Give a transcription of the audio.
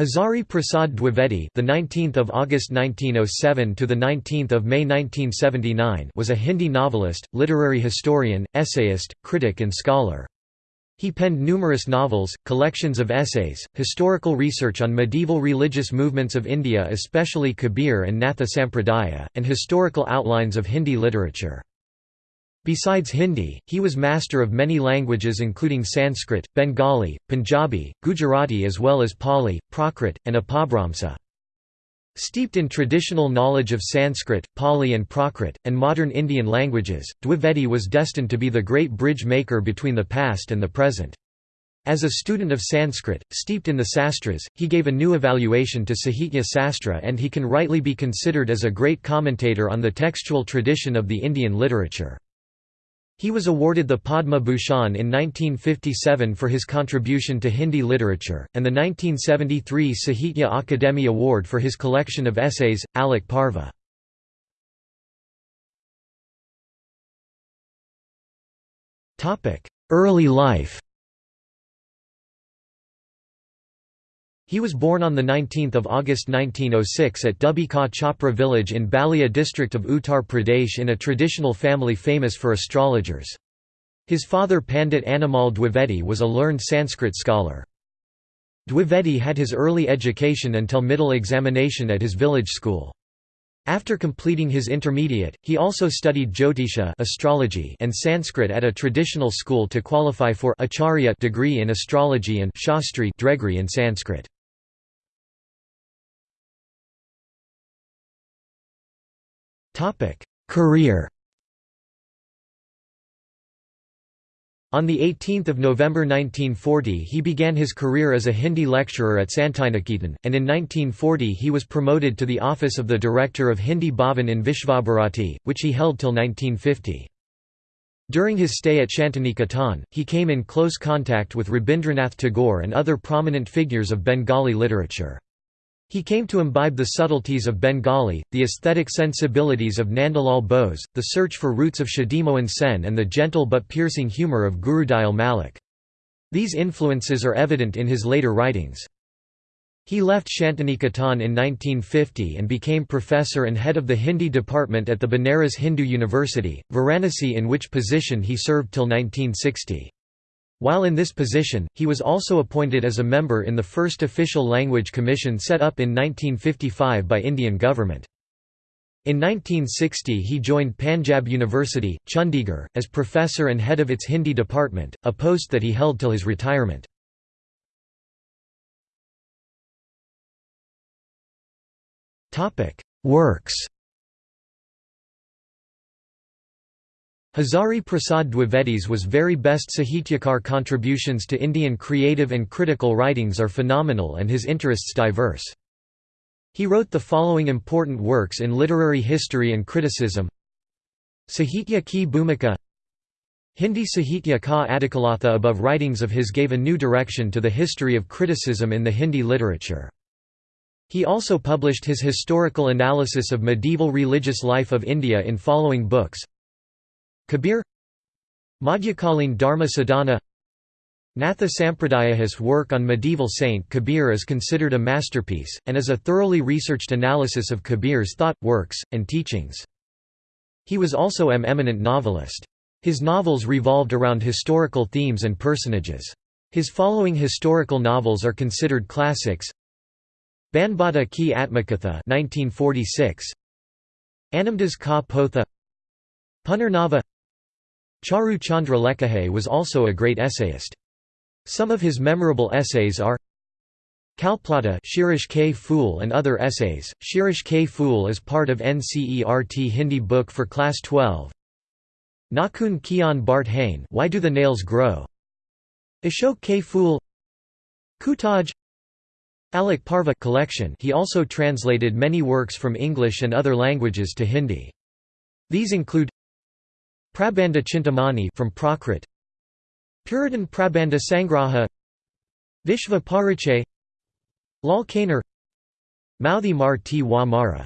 Hazari Prasad Dwivedi, the 19th of August 1907 to the 19th of May 1979, was a Hindi novelist, literary historian, essayist, critic and scholar. He penned numerous novels, collections of essays, historical research on medieval religious movements of India especially Kabir and Natha Sampradaya, and historical outlines of Hindi literature. Besides Hindi, he was master of many languages including Sanskrit, Bengali, Punjabi, Gujarati as well as Pali, Prakrit, and Apabhramsa. Steeped in traditional knowledge of Sanskrit, Pali and Prakrit, and modern Indian languages, Dwivedi was destined to be the great bridge maker between the past and the present. As a student of Sanskrit, steeped in the sastras, he gave a new evaluation to Sahitya Sastra and he can rightly be considered as a great commentator on the textual tradition of the Indian literature. He was awarded the Padma Bhushan in 1957 for his contribution to Hindi literature, and the 1973 Sahitya Akademi Award for his collection of essays, Alok Parva. Early life He was born on 19 August 1906 at Dubika Chhapra village in Balia district of Uttar Pradesh in a traditional family famous for astrologers. His father Pandit Anmol Dwivedi was a learned Sanskrit scholar. Dwivedi had his early education until middle examination at his village school. After completing his intermediate, he also studied Jyotisha astrology and Sanskrit at a traditional school to qualify for acharya degree in astrology and shastri degree in Sanskrit. Career On 18 November 1940 he began his career as a Hindi lecturer at Santiniketan, and in 1940 he was promoted to the office of the director of Hindi Bhavan in Vishvabharati, which he held till 1950. During his stay at Shantiniketan, he came in close contact with Rabindranath Tagore and other prominent figures of Bengali literature. He came to imbibe the subtleties of Bengali, the aesthetic sensibilities of Nandalal Bose, the search for roots of Kshitimohan Sen and the gentle but piercing humour of Gurudayal Malik. These influences are evident in his later writings. He left Shantiniketan in 1950 and became professor and head of the Hindi department at the Banaras Hindu University, Varanasi in which position he served till 1960. While in this position, he was also appointed as a member in the first official language commission set up in 1955 by Indian government. In 1960 he joined Panjab University, Chandigarh, as professor and head of its Hindi department, a post that he held till his retirement. Works Hazari Prasad Dwivedi's was very best Sahityakar contributions to Indian creative and critical writings are phenomenal and his interests diverse. He wrote the following important works in literary history and criticism Sahitya ki Bhumika Hindi Sahitya ka Adikalatha above writings of his gave a new direction to the history of criticism in the Hindi literature. He also published his historical analysis of medieval religious life of India in following books Kabir Madhyakalin Dharma Sadhana Natha Sampradaya's work on medieval Saint Kabir is considered a masterpiece, and is a thoroughly researched analysis of Kabir's thought, works, and teachings. He was also an eminent novelist. His novels revolved around historical themes and personages. His following historical novels are considered classics Banbhatt ki Atmakatha 1946 Anamdas ka Potha Punarnava Charu Chandra Lekhahe was also a great essayist. Some of his memorable essays are Kalplata Shirish K. Fool and other essays. Shirish K. Fool is part of NCERT Hindi book for class 12. Nakun Kian Bart Hain Why Do the Nails Grow? Ashok K. Fool Kutaj Alok Parva collection He also translated many works from English and other languages to Hindi. These include Prabandha Chintamani from Prakrit. Puratan Prabandha Sangraha. Vishva Parichay Lal Kaner. Mauthi Mar T. Mara